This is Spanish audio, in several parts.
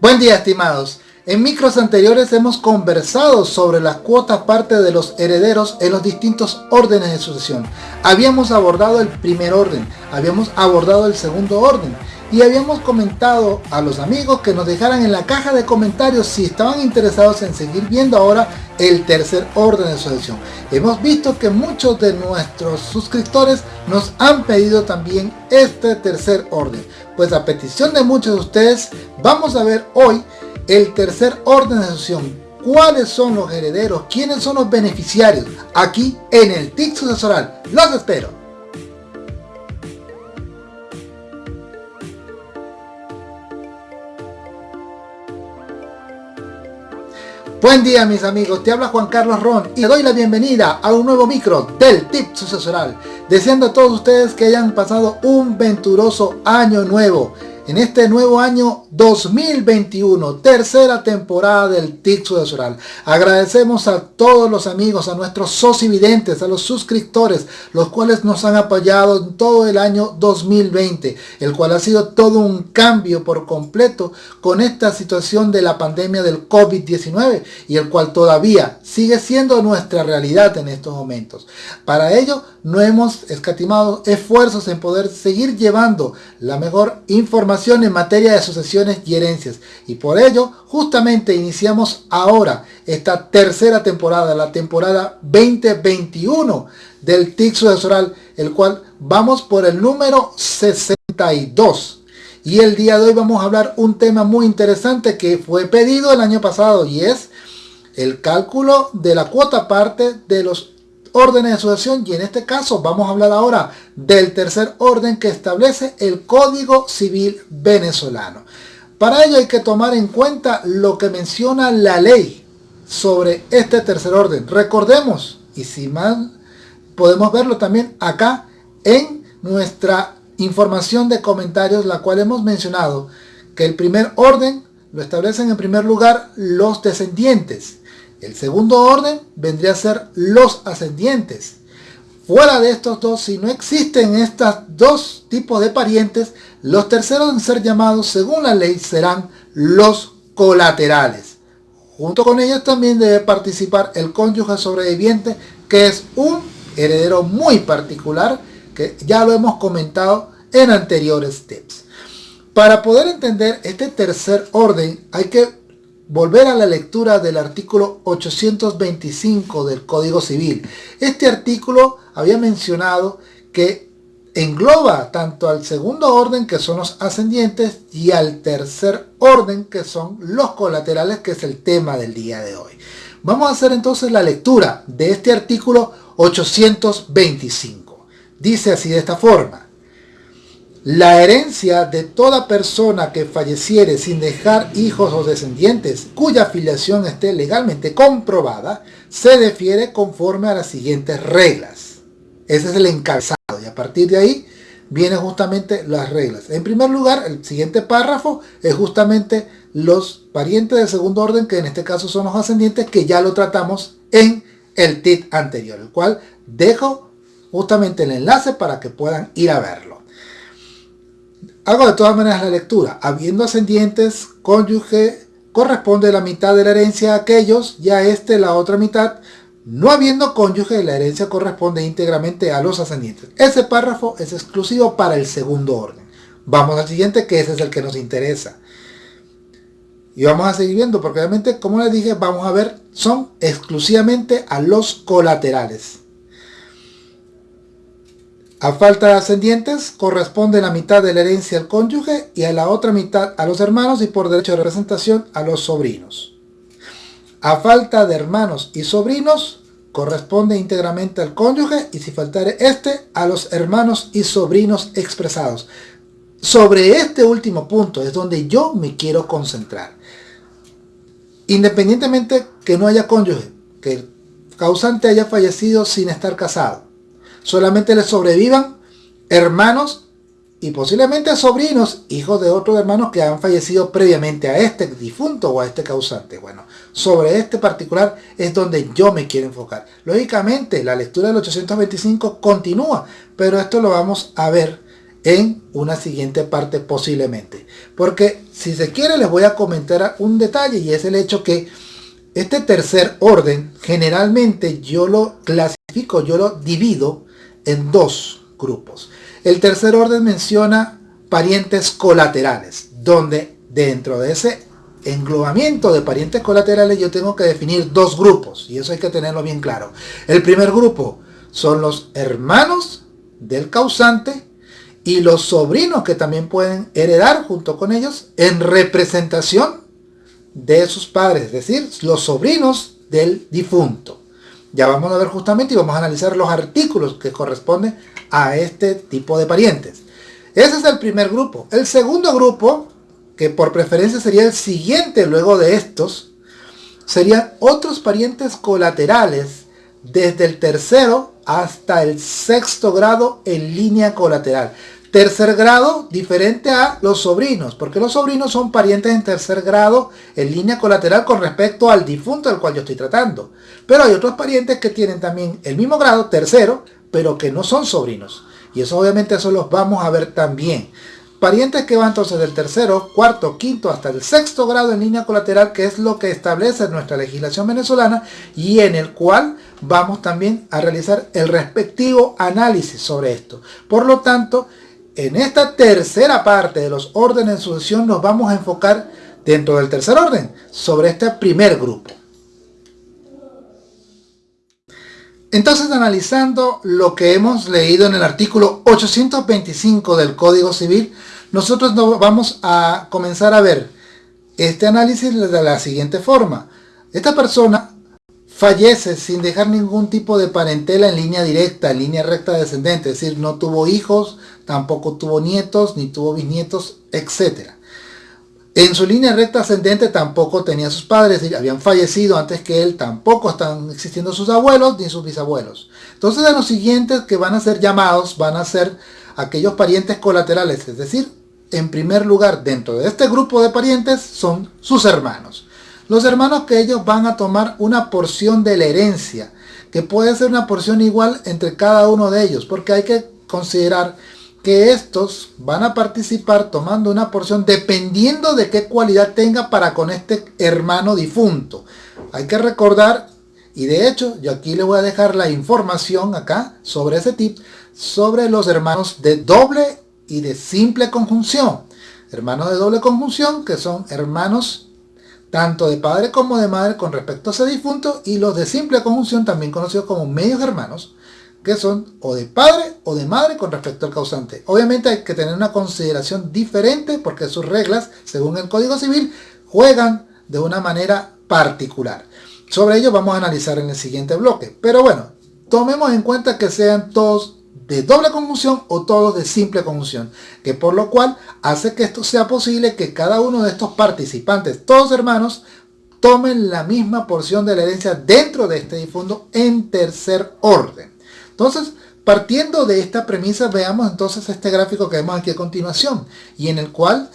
Buen día estimados. En micros anteriores hemos conversado sobre la cuota parte de los herederos en los distintos órdenes de sucesión. Habíamos abordado el primer orden, habíamos abordado el segundo orden y habíamos comentado a los amigos que nos dejaran en la caja de comentarios si estaban interesados en seguir viendo ahora el tercer orden de sucesión. Hemos visto que muchos de nuestros suscriptores nos han pedido también este tercer orden. Pues a petición de muchos de ustedes vamos a ver hoy el tercer orden de sucesión. ¿Cuáles son los herederos? ¿Quiénes son los beneficiarios? Aquí en el TIC sucesoral. Los espero. Buen día mis amigos, te habla Juan Carlos Ron y le doy la bienvenida a un nuevo micro del Tip Sucesoral, deseando a todos ustedes que hayan pasado un venturoso año nuevo, en este nuevo año 2021, tercera temporada del TIC Sucesoral. Agradecemos a todos los amigos, a nuestros socividentes, a los suscriptores, los cuales nos han apoyado en todo el año 2020, el cual ha sido todo un cambio por completo con esta situación de la pandemia del COVID-19 y el cual todavía sigue siendo nuestra realidad en estos momentos. Para ello, no hemos escatimado esfuerzos en poder seguir llevando la mejor información en materia de sucesiones y herencias. Y por ello, justamente iniciamos ahora esta tercera temporada, la temporada 2021 del TIC sucesoral, el cual vamos por el número 62. Y el día de hoy vamos a hablar un tema muy interesante que fue pedido el año pasado y es el cálculo de la cuota parte de los órdenes de sucesión y en este caso vamos a hablar ahora del tercer orden que establece el Código Civil venezolano. Para ello hay que tomar en cuenta lo que menciona la ley sobre este tercer orden. Recordemos, y si mal podemos verlo también acá en nuestra información de comentarios, la cual hemos mencionado que el primer orden lo establecen en primer lugar los descendientes el segundo orden vendría a ser los ascendientes. Fuera de estos dos, si no existen estos dos tipos de parientes, los terceros en ser llamados según la ley serán los colaterales. Junto con ellos también debe participar el cónyuge sobreviviente, que es un heredero muy particular, que ya lo hemos comentado en anteriores tips. Para poder entender este tercer orden hay que volver a la lectura del artículo 825 del Código Civil. Este artículo había mencionado que engloba tanto al segundo orden que son los ascendientes y al tercer orden que son los colaterales que es el tema del día de hoy. Vamos a hacer entonces la lectura de este artículo 825. Dice así de esta forma. La herencia de toda persona que falleciere sin dejar hijos o descendientes cuya filiación esté legalmente comprobada se defiere conforme a las siguientes reglas. Ese es el encabezado y a partir de ahí vienen justamente las reglas. En primer lugar, el siguiente párrafo es justamente los parientes de segundo orden, que en este caso son los ascendientes, que ya lo tratamos en el TIT anterior, el cual dejo justamente el enlace para que puedan ir a verlo. Hago de todas maneras la lectura. Habiendo ascendientes, cónyuge corresponde la mitad de la herencia a aquellos, ya este la otra mitad. No habiendo cónyuge, la herencia corresponde íntegramente a los ascendientes. Ese párrafo es exclusivo para el segundo orden. Vamos al siguiente, que ese es el que nos interesa. Y vamos a seguir viendo, porque obviamente, como les dije, vamos a ver, son exclusivamente a los colaterales. A falta de ascendientes, corresponde la mitad de la herencia al cónyuge y a la otra mitad a los hermanos y por derecho de representación a los sobrinos. A falta de hermanos y sobrinos, corresponde íntegramente al cónyuge y si faltare este, a los hermanos y sobrinos expresados. Sobre este último punto es donde yo me quiero concentrar. Independientemente que no haya cónyuge, que el causante haya fallecido sin estar casado, solamente le sobrevivan hermanos y posiblemente sobrinos, hijos de otros hermanos que han fallecido previamente a este difunto o a este causante. Bueno, sobre este particular es donde yo me quiero enfocar. Lógicamente, la lectura del 825 continúa, pero esto lo vamos a ver en una siguiente parte posiblemente. Porque si se quiere les voy a comentar un detalle y es el hecho que este tercer orden generalmente yo lo clasifico, yo lo divido en dos grupos. El tercer orden menciona parientes colaterales, donde dentro de ese englobamiento de parientes colaterales yo tengo que definir dos grupos y eso hay que tenerlo bien claro. El primer grupo son los hermanos del causante y los sobrinos que también pueden heredar junto con ellos en representación de sus padres, es decir, los sobrinos del difunto. Ya vamos a ver justamente y vamos a analizar los artículos que corresponden a este tipo de parientes. Ese es el primer grupo. El segundo grupo, que por preferencia sería el siguiente luego de estos, serían otros parientes colaterales desde el tercero hasta el sexto grado en línea colateral. Tercer grado, diferente a los sobrinos, porque los sobrinos son parientes en tercer grado en línea colateral con respecto al difunto del cual yo estoy tratando. Pero hay otros parientes que tienen también el mismo grado, tercero, pero que no son sobrinos. Y eso obviamente eso los vamos a ver también. Parientes que van entonces del tercero, cuarto, quinto hasta el sexto grado en línea colateral, que es lo que establece nuestra legislación venezolana y en el cual vamos también a realizar el respectivo análisis sobre esto. Por lo tanto, en esta tercera parte de los órdenes de sucesión nos vamos a enfocar dentro del tercer orden sobre este primer grupo. Entonces, analizando lo que hemos leído en el artículo 825 del Código Civil, nosotros vamos a comenzar a ver este análisis de la siguiente forma. Esta persona fallece sin dejar ningún tipo de parentela en línea directa, en línea recta descendente, es decir, no tuvo hijos, tampoco tuvo nietos, ni tuvo bisnietos, etc. En su línea recta ascendente tampoco tenía sus padres, habían fallecido antes que él, tampoco están existiendo sus abuelos ni sus bisabuelos. Entonces de los siguientes que van a ser llamados van a ser aquellos parientes colaterales, es decir, en primer lugar dentro de este grupo de parientes son sus hermanos. Los hermanos que ellos van a tomar una porción de la herencia, que puede ser una porción igual entre cada uno de ellos, porque hay que considerar que estos van a participar tomando una porción dependiendo de qué cualidad tenga para con este hermano difunto. Hay que recordar, y de hecho yo aquí le voy a dejar la información acá sobre ese tip, sobre los hermanos de doble y de simple conjunción. Hermanos de doble conjunción que son hermanos tanto de padre como de madre con respecto a ese difunto y los de simple conjunción también conocidos como medios hermanos que son o de padre o de madre con respecto al causante. Obviamente hay que tener una consideración diferente porque sus reglas, según el Código Civil, juegan de una manera particular. Sobre ello vamos a analizar en el siguiente bloque. Pero bueno, tomemos en cuenta que sean todos de doble conjunción o todos de simple conjunción, que por lo cual hace que esto sea posible que cada uno de estos participantes, todos hermanos, tomen la misma porción de la herencia dentro de este difunto en tercer orden. Entonces, partiendo de esta premisa, veamos entonces este gráfico que vemos aquí a continuación, y en el cual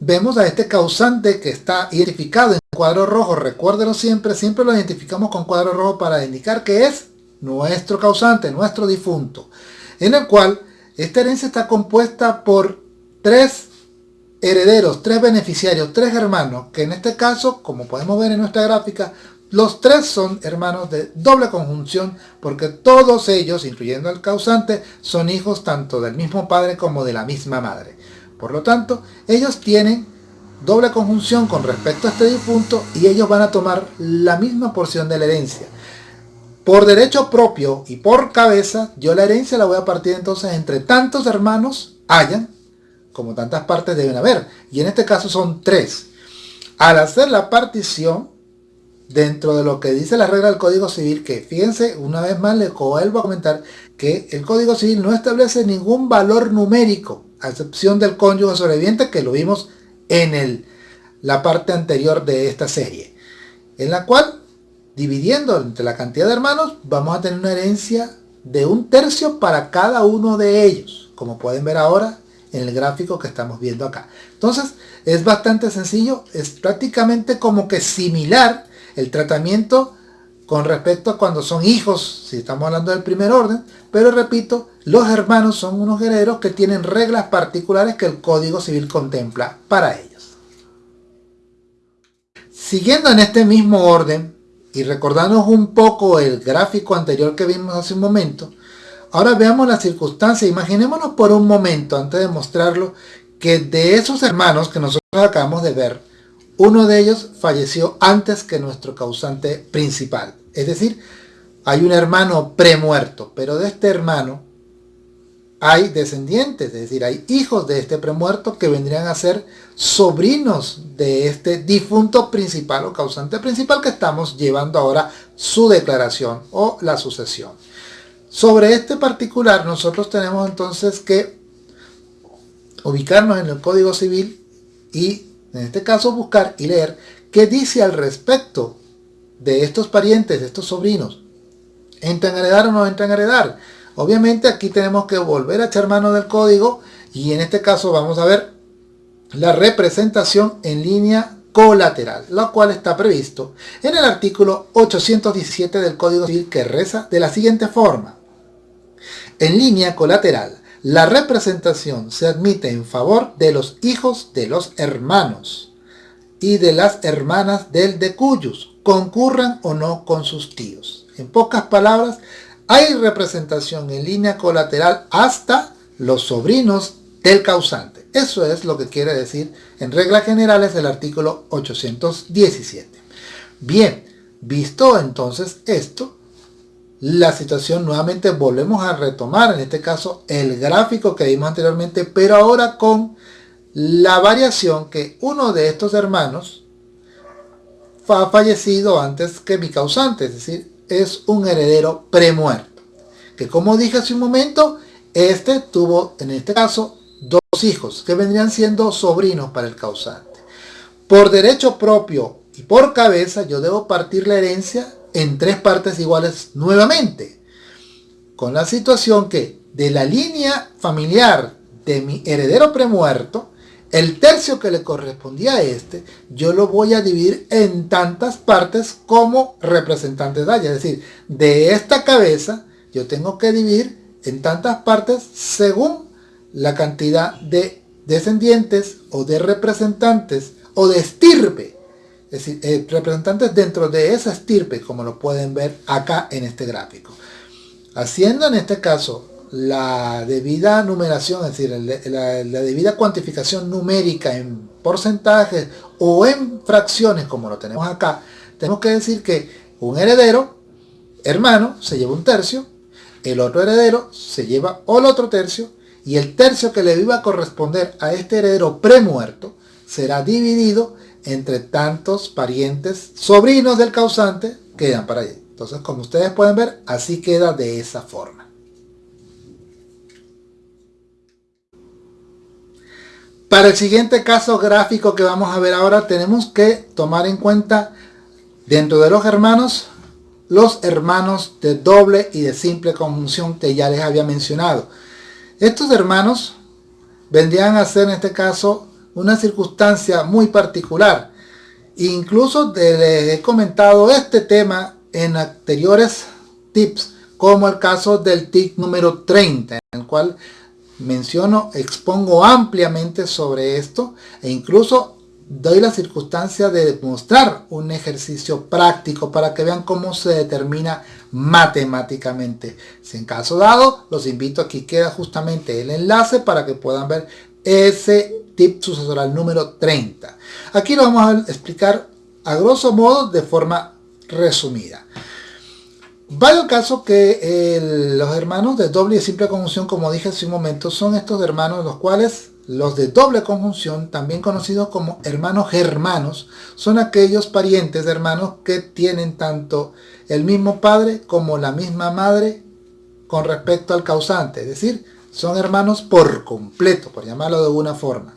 vemos a este causante que está identificado en cuadro rojo. Recuérdelo siempre, siempre lo identificamos con cuadro rojo para indicar que es nuestro causante, nuestro difunto, en el cual esta herencia está compuesta por tres herederos, tres beneficiarios, tres hermanos, que en este caso, como podemos ver en nuestra gráfica, los tres son hermanos de doble conjunción porque todos ellos, incluyendo al causante, son hijos tanto del mismo padre como de la misma madre. Por lo tanto, ellos tienen doble conjunción con respecto a este difunto y ellos van a tomar la misma porción de la herencia. Por derecho propio y por cabeza, yo la herencia la voy a partir entonces entre tantos hermanos hayan, como tantas partes deben haber. Y en este caso son tres. Al hacer la partición, dentro de lo que dice la regla del Código Civil, que fíjense, una vez más les vuelvo a comentar que el Código Civil no establece ningún valor numérico, a excepción del cónyuge sobreviviente que lo vimos en el, la parte anterior de esta serie, en la cual, dividiendo entre la cantidad de hermanos, vamos a tener una herencia de un tercio para cada uno de ellos, como pueden ver ahora en el gráfico que estamos viendo acá. Entonces, es bastante sencillo, es prácticamente como que similar el tratamiento con respecto a cuando son hijos, si estamos hablando del primer orden, pero repito, los hermanos son unos herederos que tienen reglas particulares que el Código Civil contempla para ellos. Siguiendo en este mismo orden y recordándonos un poco el gráfico anterior que vimos hace un momento, ahora veamos la circunstancia. Imaginémonos por un momento, antes de mostrarlo, que de esos hermanos que nosotros acabamos de ver, uno de ellos falleció antes que nuestro causante principal. Es decir, hay un hermano premuerto, pero de este hermano hay descendientes, es decir, hay hijos de este premuerto que vendrían a ser sobrinos de este difunto principal o causante principal que estamos llevando ahora su declaración o la sucesión. Sobre este particular nosotros tenemos entonces que ubicarnos en el Código Civil y en este caso buscar y leer qué dice al respecto de estos parientes, de estos sobrinos. ¿Entran a heredar o no entran a heredar? Obviamente aquí tenemos que volver a echar mano del código y en este caso vamos a ver la representación en línea colateral, lo cual está previsto en el artículo 817 del Código Civil que reza de la siguiente forma. En línea colateral, la representación se admite en favor de los hijos de los hermanos y de las hermanas del de cuyos concurran o no con sus tíos. En pocas palabras, hay representación en línea colateral hasta los sobrinos del causante. Eso es lo que quiere decir en reglas generales el artículo 817. Bien, visto entonces esto, la situación nuevamente volvemos a retomar, en este caso el gráfico que vimos anteriormente, pero ahora con la variación que uno de estos hermanos ha fallecido antes que mi causante, es decir, es un heredero premuerto. Que como dije hace un momento, este tuvo en este caso dos hijos que vendrían siendo sobrinos para el causante. Por derecho propio y por cabeza yo debo partir la herencia en tres partes iguales nuevamente. Con la situación que de la línea familiar de mi heredero premuerto, el tercio que le correspondía a este, yo lo voy a dividir en tantas partes como representantes haya. Es decir, de esta cabeza yo tengo que dividir en tantas partes según la cantidad de descendientes o de representantes o de estirpe. Es decir, eh, representantes dentro de esa estirpe, como lo pueden ver acá en este gráfico. Haciendo en este caso la debida numeración, es decir, la, debida cuantificación numérica en porcentajes o en fracciones, como lo tenemos acá, tenemos que decir que un heredero, hermano, se lleva un tercio, el otro heredero se lleva el otro tercio, y el tercio que le iba a corresponder a este heredero premuerto será dividido entre tantos parientes, sobrinos del causante, quedan para allí. Entonces, como ustedes pueden ver, así queda de esa forma. Para el siguiente caso gráfico que vamos a ver ahora tenemos que tomar en cuenta dentro de los hermanos los hermanos de doble y de simple conjunción que ya les había mencionado. Estos hermanos vendrían a ser en este caso una circunstancia muy particular. Incluso les he comentado este tema en anteriores tips como el caso del tip número 30 en el cual menciono, expongo ampliamente sobre esto e incluso doy la circunstancia de demostrar un ejercicio práctico para que vean cómo se determina matemáticamente. Si en caso dado, los invito aquí queda justamente el enlace para que puedan ver ese tip sucesoral número 30. Aquí lo vamos a explicar a grosso modo de forma resumida. Vaya el caso que los hermanos de doble y simple conjunción, como dije hace un momento, son estos hermanos los cuales los de doble conjunción, también conocidos como hermanos germanos, son aquellos parientes de hermanos que tienen tanto el mismo padre como la misma madre con respecto al causante, es decir, son hermanos por completo, por llamarlo de alguna forma.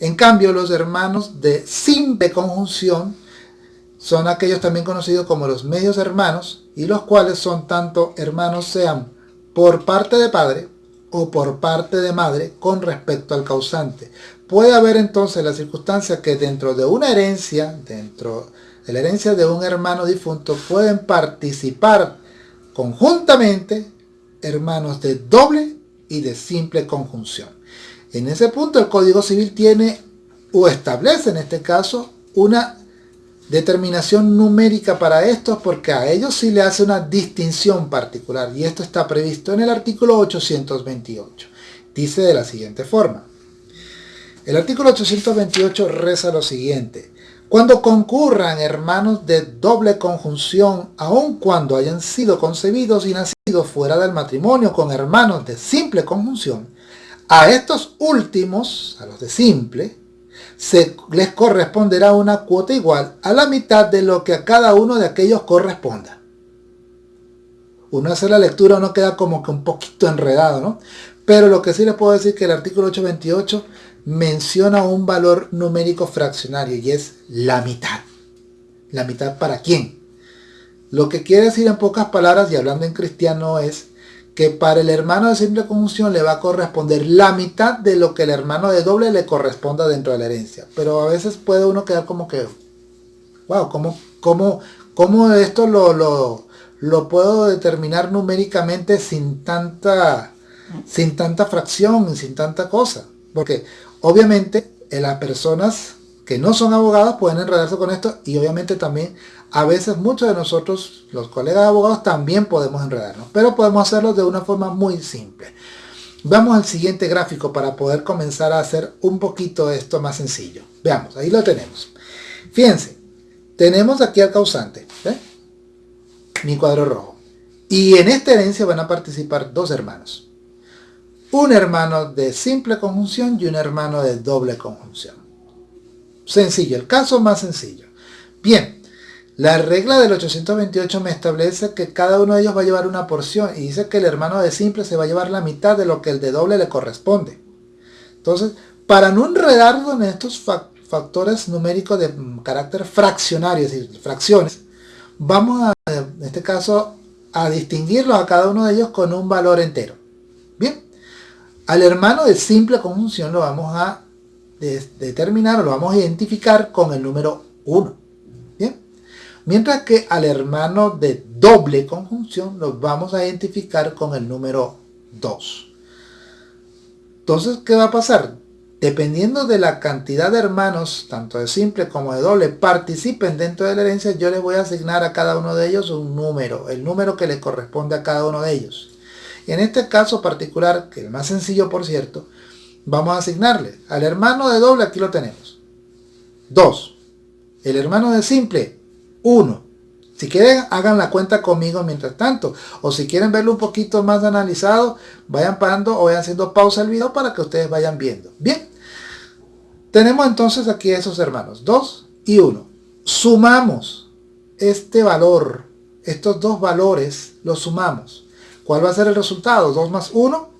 En cambio, los hermanos de simple conjunción son aquellos también conocidos como los medios hermanos y los cuales son tanto hermanos sean por parte de padre o por parte de madre con respecto al causante. Puede haber entonces la circunstancia que dentro de una herencia, dentro de la herencia de un hermano difunto, pueden participar conjuntamente hermanos de doble y de simple conjunción. En ese punto el Código Civil tiene o establece en este caso una determinación numérica para estos porque a ellos sí le hace una distinción particular y esto está previsto en el artículo 828. Dice de la siguiente forma. El artículo 828 reza lo siguiente. Cuando concurran hermanos de doble conjunción, aun cuando hayan sido concebidos y nacidos fuera del matrimonio con hermanos de simple conjunción, a estos últimos, a los de simple, se les corresponderá una cuota igual a la mitad de lo que a cada uno de aquellos corresponda. Uno hace la lectura, uno queda como que un poquito enredado, ¿no? Pero lo que sí les puedo decir que el artículo 828 menciona un valor numérico fraccionario y es la mitad. ¿La mitad para quién? Lo que quiere decir en pocas palabras y hablando en cristiano es que para el hermano de simple conjunción le va a corresponder la mitad de lo que el hermano de doble le corresponda dentro de la herencia. Pero a veces puede uno quedar como que, wow, ¿cómo, cómo, cómo esto lo, lo, lo puedo determinar numéricamente sin tanta, sin tanta fracción, sin tanta cosa? Porque Obviamente, eh, las personas que no son abogados pueden enredarse con esto y obviamente también a veces muchos de nosotros, los colegas abogados, también podemos enredarnos, pero podemos hacerlo de una forma muy simple. Vamos al siguiente gráfico para poder comenzar a hacer un poquito esto más sencillo. Veamos, ahí lo tenemos. Fíjense, tenemos aquí al causante, mi cuadro rojo. Y en esta herencia van a participar dos hermanos un hermano de simple conjunción y un hermano de doble conjunción. Sencillo, el caso más sencillo. Bien, la regla del 828 me establece que cada uno de ellos va a llevar una porción y dice que el hermano de simple se va a llevar la mitad de lo que el de doble le corresponde. Entonces, para no enredarlo en estos factores numéricos de carácter fraccionario, es decir, fracciones, vamos a, en este caso, a distinguirlos a cada uno de ellos con un valor entero. Bien, al hermano de simple conjunción lo vamos a determinar o lo vamos a identificar con el número 1. Mientras que al hermano de doble conjunción lo vamos a identificar con el número 2. Entonces, ¿qué va a pasar? Dependiendo de la cantidad de hermanos, tanto de simple como de doble, participen dentro de la herencia, yo les voy a asignar a cada uno de ellos un número, el número que le corresponde a cada uno de ellos. En este caso particular, que es el más sencillo por cierto, vamos a asignarle al hermano de doble, aquí lo tenemos, 2. El hermano de simple, 1. Si quieren, hagan la cuenta conmigo mientras tanto. O si quieren verlo un poquito más analizado, vayan parando o vayan haciendo pausa el video para que ustedes vayan viendo. Bien. Tenemos entonces aquí esos hermanos, 2 y 1. Sumamos este valor, estos dos valores, los sumamos. ¿Cuál va a ser el resultado? 2 más 1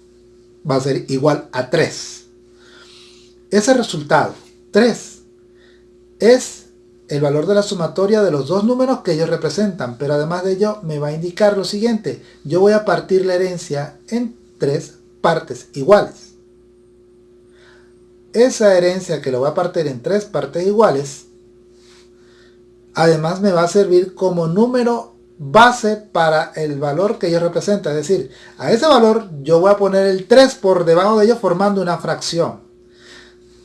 va a ser igual a 3. Ese resultado, 3, es el valor de la sumatoria de los dos números que ellos representan, pero además de ello me va a indicar lo siguiente, yo voy a partir la herencia en tres partes iguales. Esa herencia que lo voy a partir en tres partes iguales, además me va a servir como número base para el valor que ellos representan. Es decir, a ese valor yo voy a poner el 3 por debajo de ellos formando una fracción.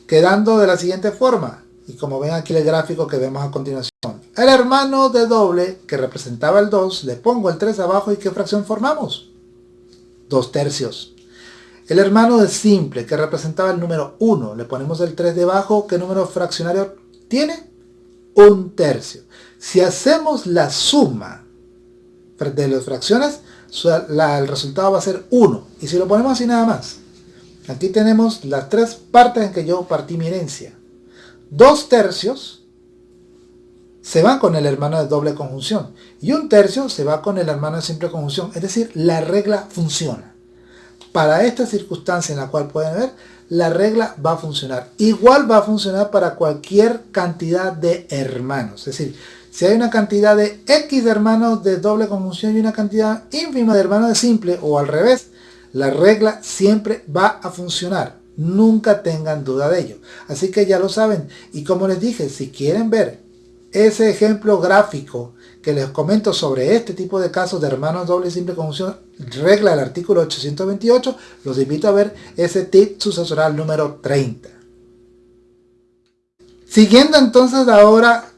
Quedando de la siguiente forma. Y como ven aquí el gráfico que vemos a continuación. El hermano de doble que representaba el 2, le pongo el 3 abajo y ¿qué fracción formamos? 2 tercios. El hermano de simple que representaba el número 1, le ponemos el 3 debajo, ¿qué número fraccionario tiene? Un tercio. Si hacemos la suma de las fracciones, el resultado va a ser 1. Y si lo ponemos así nada más, aquí tenemos las tres partes en que yo partí mi herencia. Dos tercios se van con el hermano de doble conjunción y un tercio se va con el hermano de simple conjunción. Es decir, la regla funciona. Para esta circunstancia en la cual pueden ver, la regla va a funcionar. Igual va a funcionar para cualquier cantidad de hermanos. Es decir, si hay una cantidad de X de hermanos de doble conjunción y una cantidad ínfima de hermanos de simple o al revés, la regla siempre va a funcionar. Nunca tengan duda de ello. Así que ya lo saben. Y como les dije, si quieren ver ese ejemplo gráfico que les comento sobre este tipo de casos de hermanos doble y simple conjunción, regla del artículo 828, los invito a ver ese tip sucesoral número 30. Siguiendo entonces ahora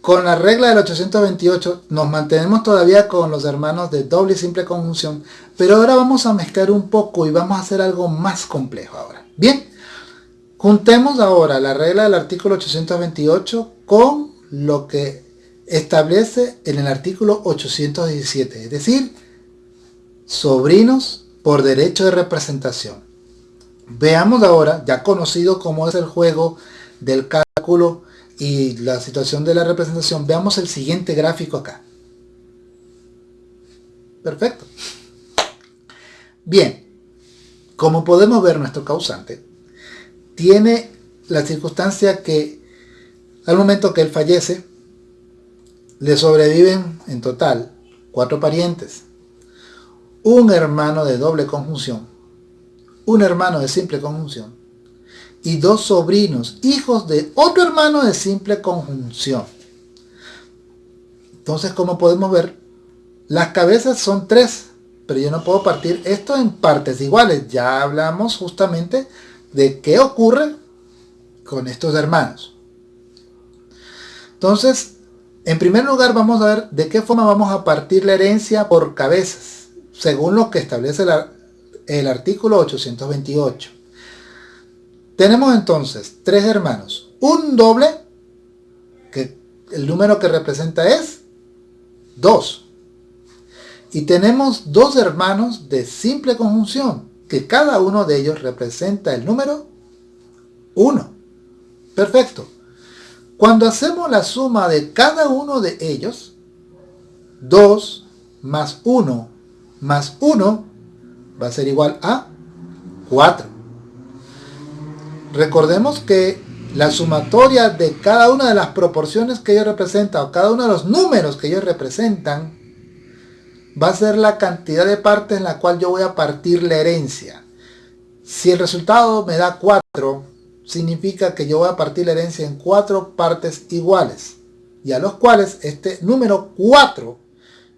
con la regla del 828 nos mantenemos todavía con los hermanos de doble y simple conjunción, pero ahora vamos a mezclar un poco y vamos a hacer algo más complejo ahora. Bien, juntemos ahora la regla del artículo 828 con lo que establece en el artículo 817, es decir, sobrinos por derecho de representación. Veamos ahora, ya conocido cómo es el juego del cálculo y la situación de la representación, veamos el siguiente gráfico acá. Perfecto. Bien, como podemos ver nuestro causante, tiene la circunstancia que al momento que él fallece, le sobreviven en total cuatro parientes, un hermano de doble conjunción, un hermano de simple conjunción y dos sobrinos, hijos de otro hermano de simple conjunción. Entonces, como podemos ver, las cabezas son tres, pero yo no puedo partir esto en partes iguales. Ya hablamos justamente de qué ocurre con estos hermanos. Entonces, en primer lugar vamos a ver de qué forma vamos a partir la herencia por cabezas, según lo que establece el artículo 828. Tenemos entonces tres hermanos, un doble, que el número que representa es 2. Y tenemos dos hermanos de simple conjunción, que cada uno de ellos representa el número 1. Perfecto. Cuando hacemos la suma de cada uno de ellos, 2 más 1 más 1 va a ser igual a 4. Recordemos que la sumatoria de cada una de las proporciones que ellos representan o cada uno de los números que ellos representan va a ser la cantidad de partes en la cual yo voy a partir la herencia. Si el resultado me da 4, significa que yo voy a partir la herencia en cuatro partes iguales y a los cuales este número 4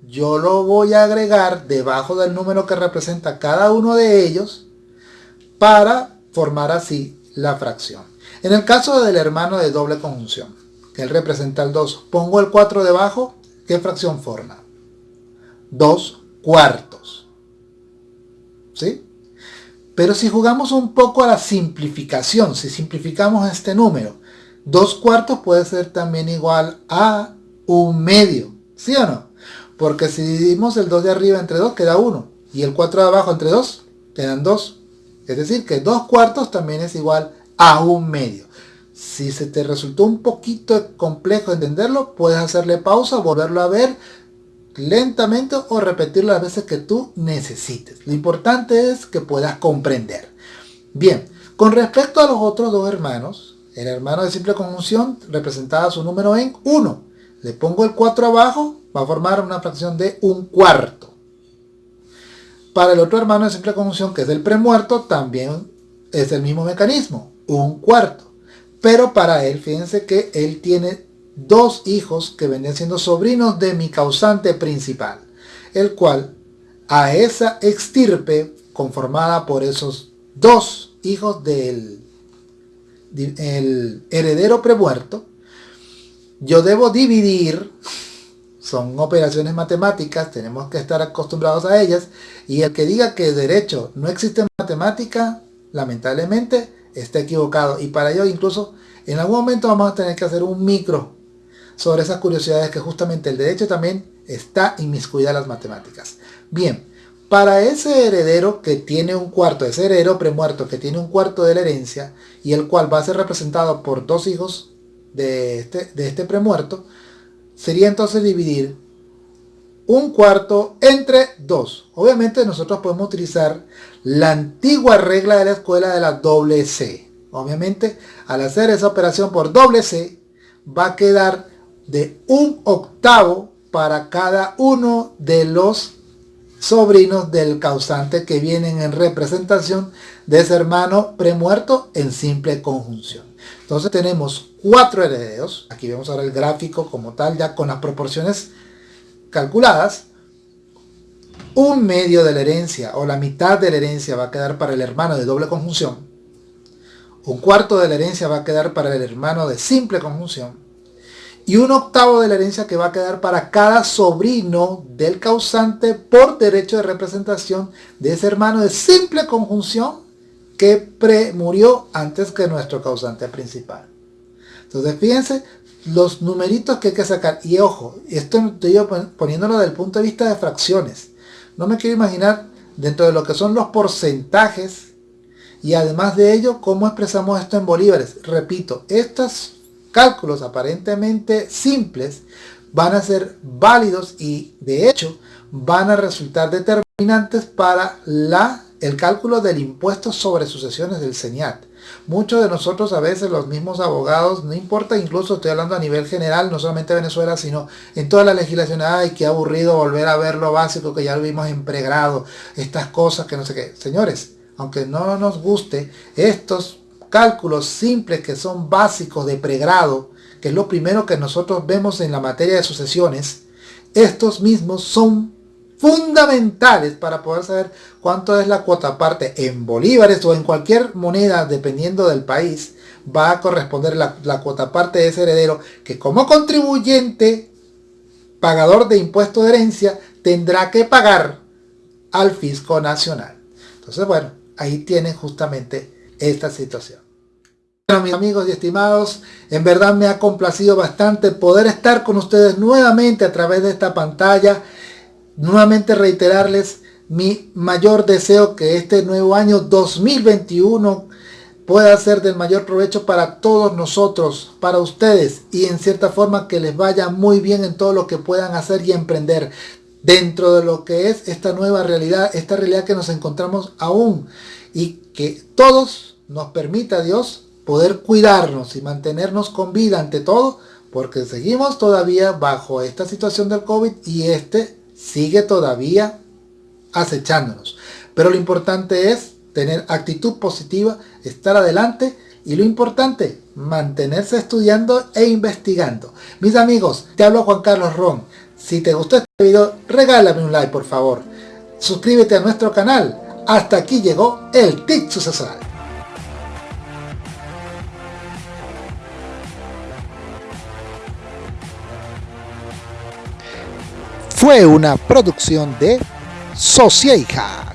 yo lo voy a agregar debajo del número que representa cada uno de ellos para formar así la fracción. En el caso del hermano de doble conjunción, que él representa el 2, pongo el 4 debajo, ¿qué fracción forma? 2 cuartos. ¿Sí? Pero si jugamos un poco a la simplificación, si simplificamos este número, 2 cuartos puede ser también igual a un medio, ¿sí o no? Porque si dividimos el 2 de arriba entre 2 queda 1 y el 4 de abajo entre 2 quedan 2. Es decir, que 2 cuartos también es igual a un medio. Si se te resultó un poquito complejo entenderlo, puedes hacerle pausa, volverlo a ver lentamente o repetirlo las veces que tú necesites. Lo importante es que puedas comprender. Bien, con respecto a los otros dos hermanos, el hermano de simple conjunción representaba su número en 1. Le pongo el 4 abajo, va a formar una fracción de un cuarto. Para el otro hermano de simple conjunción, que es el premuerto, también es el mismo mecanismo, un cuarto. Pero para él, fíjense que él tiene dos hijos que venían siendo sobrinos de mi causante principal, el cual a esa extirpe conformada por esos dos hijos del el heredero premuerto, yo debo dividir son operaciones matemáticas, tenemos que estar acostumbrados a ellas, y el que diga que derecho no existe en matemática, lamentablemente está equivocado, y para ello incluso en algún momento vamos a tener que hacer un micro sobre esas curiosidades que justamente el derecho también está inmiscuida en las matemáticas. Bien, para ese heredero que tiene un cuarto, ese heredero premuerto que tiene un cuarto de la herencia, y el cual va a ser representado por dos hijos de este, de este premuerto, sería entonces dividir un cuarto entre dos. Obviamente nosotros podemos utilizar la antigua regla de la escuela de la doble C. Obviamente al hacer esa operación por doble C va a quedar de un octavo para cada uno de los sobrinos del causante que vienen en representación de ese hermano premuerto en simple conjunción. Entonces tenemos cuatro herederos. Aquí vemos ahora el gráfico como tal, ya con las proporciones calculadas. Un medio de la herencia o la mitad de la herencia va a quedar para el hermano de doble conjunción. Un cuarto de la herencia va a quedar para el hermano de simple conjunción. Y un octavo de la herencia que va a quedar para cada sobrino del causante por derecho de representación de ese hermano de simple conjunción que pre-murió antes que nuestro causante principal. Entonces fíjense los numeritos que hay que sacar. Y ojo, esto estoy yo poniéndolo desde el punto de vista de fracciones. No me quiero imaginar dentro de lo que son los porcentajes y además de ello cómo expresamos esto en bolívares. Repito, estos cálculos aparentemente simples van a ser válidos y de hecho van a resultar determinantes para la, el cálculo del impuesto sobre sucesiones del CENIAT. Muchos de nosotros a veces los mismos abogados, no importa, incluso estoy hablando a nivel general, no solamente Venezuela, sino en toda la legislación, ay, qué aburrido volver a ver lo básico que ya lo vimos en pregrado, estas cosas que no sé qué. Señores, aunque no nos guste, estos cálculos simples que son básicos de pregrado, que es lo primero que nosotros vemos en la materia de sucesiones, estos mismos son fundamentales para poder saber cuánto es la cuota. Parte en bolívares o en cualquier moneda dependiendo del país va a corresponder la, cuota. Parte de ese heredero que como contribuyente pagador de impuesto de herencia tendrá que pagar al fisco nacional. Entonces bueno ahí tienen justamente esta situación bueno, mis amigos y estimados, en verdad me ha complacido bastante poder estar con ustedes nuevamente a través de esta pantalla. Nuevamente reiterarles mi mayor deseo que este nuevo año 2021 pueda ser del mayor provecho para todos nosotros, para ustedes y en cierta forma que les vaya muy bien en todo lo que puedan hacer y emprender dentro de lo que es esta nueva realidad, esta realidad que nos encontramos aún y que todos nos permita Dios poder cuidarnos y mantenernos con vida ante todo porque seguimos todavía bajo esta situación del COVID y este sigue todavía acechándonos. Pero lo importante es tener actitud positiva, estar adelante y lo importante, mantenerse estudiando e investigando. Mis amigos, te hablo Juan Carlos Ron. Si te gustó este video, regálame un like por favor. Suscríbete a nuestro canal. Hasta aquí llegó el TIC sucesoral. Fue una producción de Sociedad